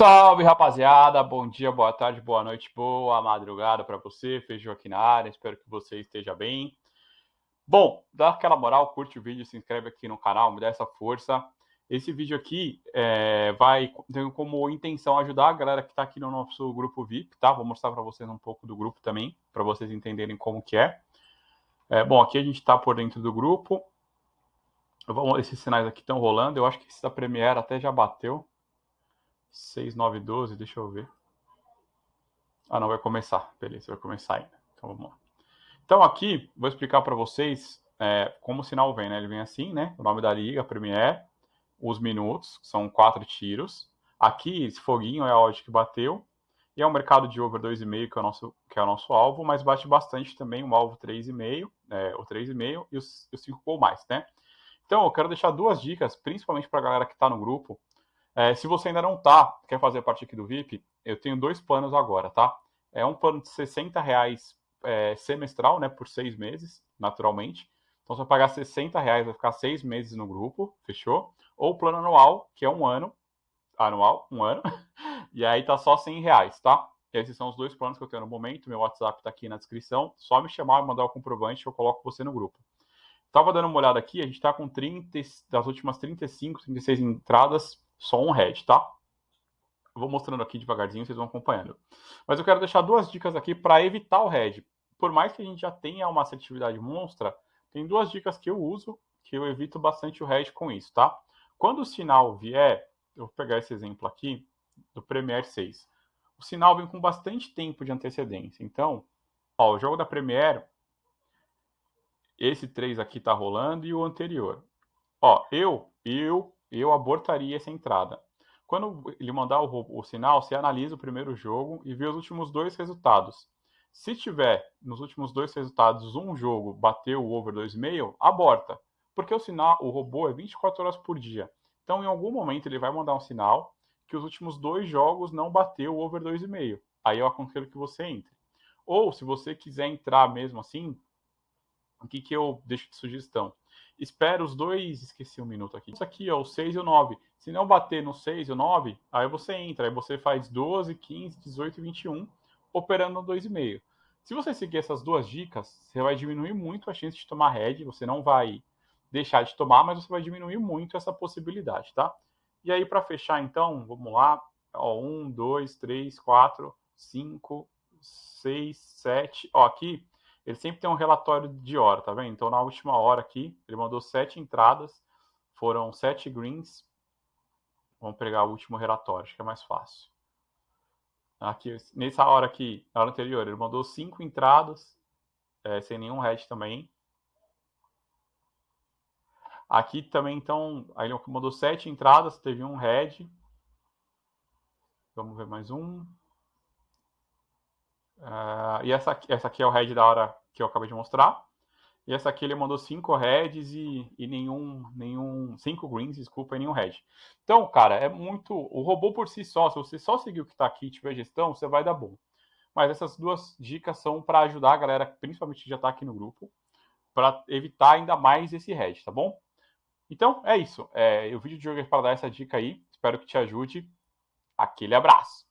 Salve rapaziada, bom dia, boa tarde, boa noite, boa madrugada para você, Feijão aqui na área, espero que você esteja bem. Bom, dá aquela moral, curte o vídeo, se inscreve aqui no canal, me dá essa força. Esse vídeo aqui é, vai ter como intenção ajudar a galera que está aqui no nosso grupo VIP, tá? Vou mostrar para vocês um pouco do grupo também, para vocês entenderem como que é. é bom, aqui a gente está por dentro do grupo. Esses sinais aqui estão rolando, eu acho que esse da Premiere até já bateu. 6, 9, 12, deixa eu ver. Ah, não, vai começar. Beleza, vai começar ainda. Então vamos lá. Então aqui, vou explicar para vocês é, como o sinal vem, né? Ele vem assim, né? O nome da liga, Premiere, os minutos, são quatro tiros. Aqui, esse foguinho é a odd que bateu. E é o mercado de over 2,5 que é o nosso que é o nosso alvo, mas bate bastante também o alvo 3,5, é, o 3,5 e os 5 ou mais, né? Então, eu quero deixar duas dicas, principalmente para a galera que está no grupo, é, se você ainda não tá, quer fazer parte aqui do VIP, eu tenho dois planos agora, tá? É um plano de 60 reais é, semestral, né, por seis meses, naturalmente. Então, você vai pagar 60 reais, vai ficar seis meses no grupo, fechou? Ou o plano anual, que é um ano, anual, um ano, e aí tá só 100 reais, tá? Esses são os dois planos que eu tenho no momento. Meu WhatsApp tá aqui na descrição. Só me chamar e mandar o comprovante, eu coloco você no grupo. Tava dando uma olhada aqui, a gente tá com 30, das últimas 35, 36 entradas, só um head, tá? Eu vou mostrando aqui devagarzinho, vocês vão acompanhando. Mas eu quero deixar duas dicas aqui para evitar o head. Por mais que a gente já tenha uma assertividade monstra, tem duas dicas que eu uso, que eu evito bastante o head com isso, tá? Quando o sinal vier, eu vou pegar esse exemplo aqui, do Premiere 6. O sinal vem com bastante tempo de antecedência. Então, ó, o jogo da Premiere, esse 3 aqui tá rolando e o anterior. Ó, eu, eu eu abortaria essa entrada. Quando ele mandar o, o, sinal, você analisa o primeiro jogo e vê os últimos dois resultados. Se tiver nos últimos dois resultados um jogo bateu o over 2,5, aborta. Porque o sinal, o robô é 24 horas por dia. Então, em algum momento, ele vai mandar um sinal que os últimos dois jogos não bateu o over 2,5. Aí eu aconselho que você entre. Ou, se você quiser entrar mesmo assim, o que, que eu deixo de sugestão? Espera os dois, esqueci um minuto aqui. Isso aqui, ó, o 6 e o 9. Se não bater no 6 e o 9, aí você entra, aí você faz 12, 15, 18 e 21, operando no 2,5. Se você seguir essas duas dicas, você vai diminuir muito a chance de tomar head, você não vai deixar de tomar, mas você vai diminuir muito essa possibilidade, tá? E aí, para fechar, então, vamos lá. Ó, 1, 2, 3, 4, 5, 6, 7. Ó, aqui ele sempre tem um relatório de hora, tá vendo? Então, na última hora aqui, ele mandou sete entradas, foram sete greens. Vamos pegar o último relatório, acho que é mais fácil. Aqui, nessa hora aqui, na hora anterior, ele mandou cinco entradas, é, sem nenhum head também. Aqui também, então, ele mandou sete entradas, teve um head. Vamos ver mais um. E essa, essa aqui é o head da hora que eu acabei de mostrar. E essa aqui ele mandou cinco heads e, e nenhum, nenhum, cinco greens, desculpa, e nenhum head. Então, cara, é muito, o robô por si só, se você só seguir o que está aqui e tiver gestão, você vai dar bom. Mas essas duas dicas são para ajudar a galera, principalmente que já está aqui no grupo, para evitar ainda mais esse head, tá bom? Então, é isso. É, o vídeo de hoje é para dar essa dica aí. Espero que te ajude. Aquele abraço.